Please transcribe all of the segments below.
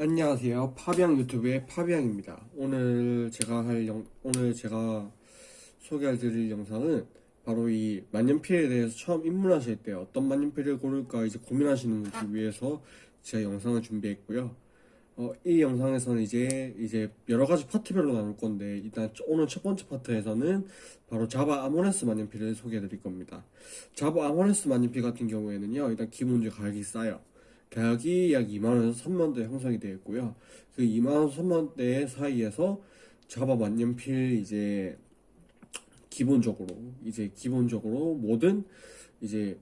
안녕하세요. 파비앙 유튜브의 파비앙입니다. 오늘 제가 할 영, 오늘 제가 소개할 드릴 영상은 바로 이 만년필에 대해서 처음 입문하실 때 어떤 만년필을 고를까 이제 고민하시는 분들 위해서 제가 영상을 준비했고요. 어, 이 영상에서는 이제 이제 여러 가지 파트별로 나눌 건데 일단 오늘 첫 번째 파트에서는 바로 자바 아모레스 만년필을 소개해 드릴 겁니다. 자바 아모레스 만년필 같은 경우에는요, 일단 기본적으로 가격이 싸요. 가격이 약 2만원에서 3만원대 형성이 되어 있고요. 그 2만원, 3만원대 사이에서 자바 만년필 이제 기본적으로 이제 기본적으로 모든 이제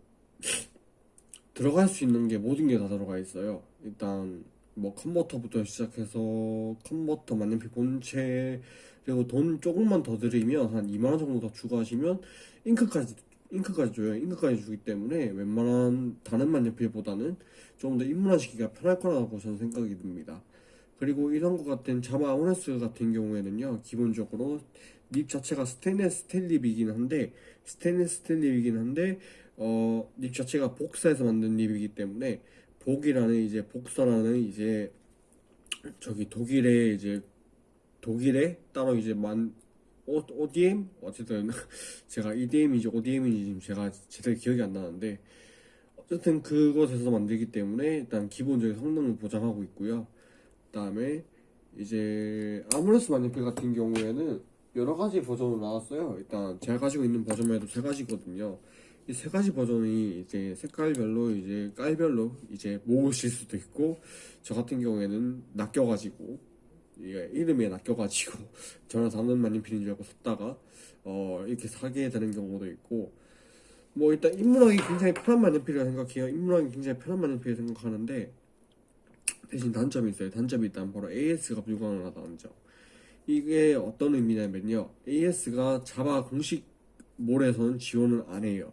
들어갈 수 있는 게 모든 게 다 들어가 있어요. 일단 뭐 컨버터부터 시작해서 컨버터 만년필 본체 그리고 돈 조금만 더 들이면 한 2만원 정도 더 추가하시면 잉크까지 잉크까지 줘요. 잉크까지 주기 때문에 웬만한 다른 만년필보다는 좀 더 입문하시기가 편할 거라고 저는 생각이 듭니다. 그리고 이런 것 같은 자마 아모레스 같은 경우에는요, 기본적으로 립 자체가 스테인레스 스틸 립이긴 한데, 스테인레스 스틸 립이긴 한데, 어, 립 자체가 복사해서 만든 립이기 때문에, 복이라는 이제 복사라는 이제 저기 독일에 이제 독일에 따로 이제 만 오, ODM 어쨌든 제가 EDM인지 ODM인지 지금 제가 제대로 기억이 안 나는데 어쨌든 그곳에서 만들기 때문에 일단 기본적인 성능을 보장하고 있고요. 그 다음에 이제 아모레스 만년필 같은 경우에는 여러 가지 버전으로 나왔어요. 일단 제가 가지고 있는 버전만 해도 세 가지거든요. 이 세 가지 버전이 이제 색깔별로 이제 깔별로 이제 모으실 수도 있고 저 같은 경우에는 낚여가지고 이게 이름에 낚여가지고 저는 다른 만년필인 줄 알고 샀다가 어 이렇게 사게 되는 경우도 있고 뭐 일단 입문하기 굉장히 편한 만년필이라고 생각해요. 입문하기 굉장히 편한 만년필이라고 생각하는데 대신 단점이 있어요. 단점이 일단 바로 AS가 불가능하다는 점. 이게 어떤 의미냐면요. AS가 자바 공식몰에서는 지원을 안 해요.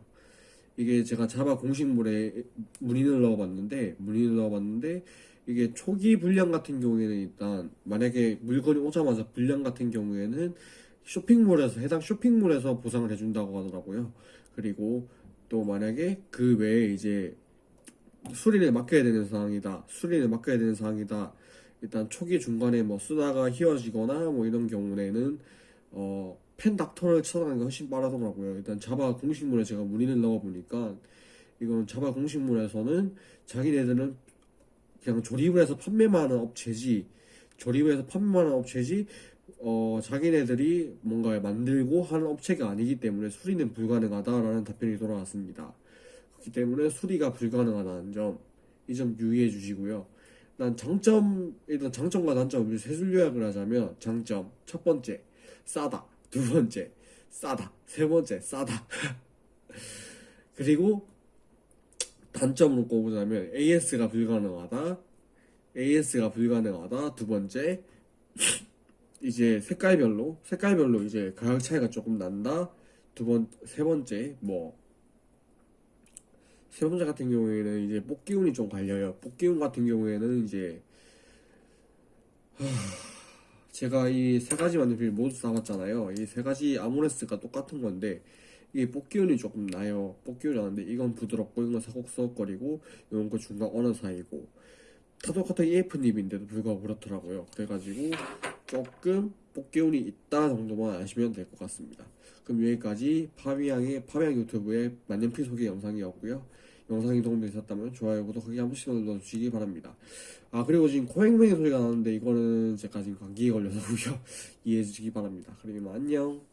이게 제가 자바 공식몰에 문의를 넣어봤는데 문의를 넣어봤는데 이게 초기 불량 같은 경우에는 일단 만약에 물건이 오자마자 불량 같은 경우에는 쇼핑몰에서 해당 쇼핑몰에서 보상을 해준다고 하더라고요. 그리고 또 만약에 그 외에 이제 수리를 맡겨야 되는 상황이다. 수리를 맡겨야 되는 상황이다. 일단 초기 중간에 뭐 쓰다가 휘어지거나 뭐 이런 경우에는 어, 펜 닥터를 찾아가는 게 훨씬 빠르더라고요. 일단 자바 공식물에 제가 문의를 넣어보니까 이건 자바 공식물에서는 자기네들은 그냥 조립을 해서 판매만 하는 업체지 조립을 해서 판매만 하는 업체지 어, 자기네들이 뭔가 만들고 하는 업체가 아니기 때문에 수리는 불가능하다라는 답변이 돌아왔습니다. 그렇기 때문에 수리가 불가능하다는 점, 이 점 유의해 주시고요. 난 장점, 일단 장점과 단점을 세줄 요약을 하자면, 장점, 첫 번째, 싸다. 두 번째, 싸다. 세 번째, 싸다. 그리고, 단점으로 꼽으자면, AS가 불가능하다. AS가 불가능하다. 두 번째, 이제 색깔별로, 색깔별로 이제 가격 차이가 조금 난다. 두 번, 세 번째, 뭐, 세 번째 같은 경우에는 이제 뽑기운이 좀 갈려요. 뽑기운 같은 경우에는 이제 하... 제가 이 세 가지 만년필 모두 써봤잖아요. 이 세 가지 아모레스가 똑같은 건데 이게 뽑기운이 조금 나요. 뽑기운이 나는데 이건 부드럽고 이건 사곡사곡거리고 이런 거 중간 어느 사이고 타도 같은 EF 닙인데도 불구하고 그렇더라고요. 그래가지고 조금 뽑기운이 있다 정도만 아시면 될 것 같습니다. 그럼 여기까지 파비앙의 파비앙 유튜브의 만년필 소개 영상이었고요. 영상이 도움되셨다면 좋아요, 구독하기 한 번씩 눌러주시기 바랍니다. 아 그리고 지금 코맹맹이 소리가 나는데 이거는 제가 지금 감기에 걸려서고요. 이해해 주시기 바랍니다. 그러면 안녕.